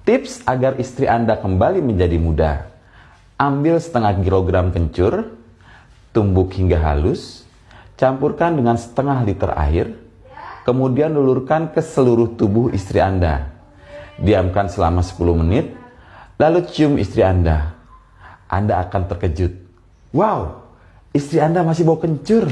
Tips agar istri Anda kembali menjadi muda. Ambil setengah kilogram kencur, tumbuk hingga halus, campurkan dengan setengah liter air, kemudian lulurkan ke seluruh tubuh istri Anda. Diamkan selama 10 menit, lalu cium istri Anda. Anda akan terkejut. Wow, istri Anda masih bau kencur.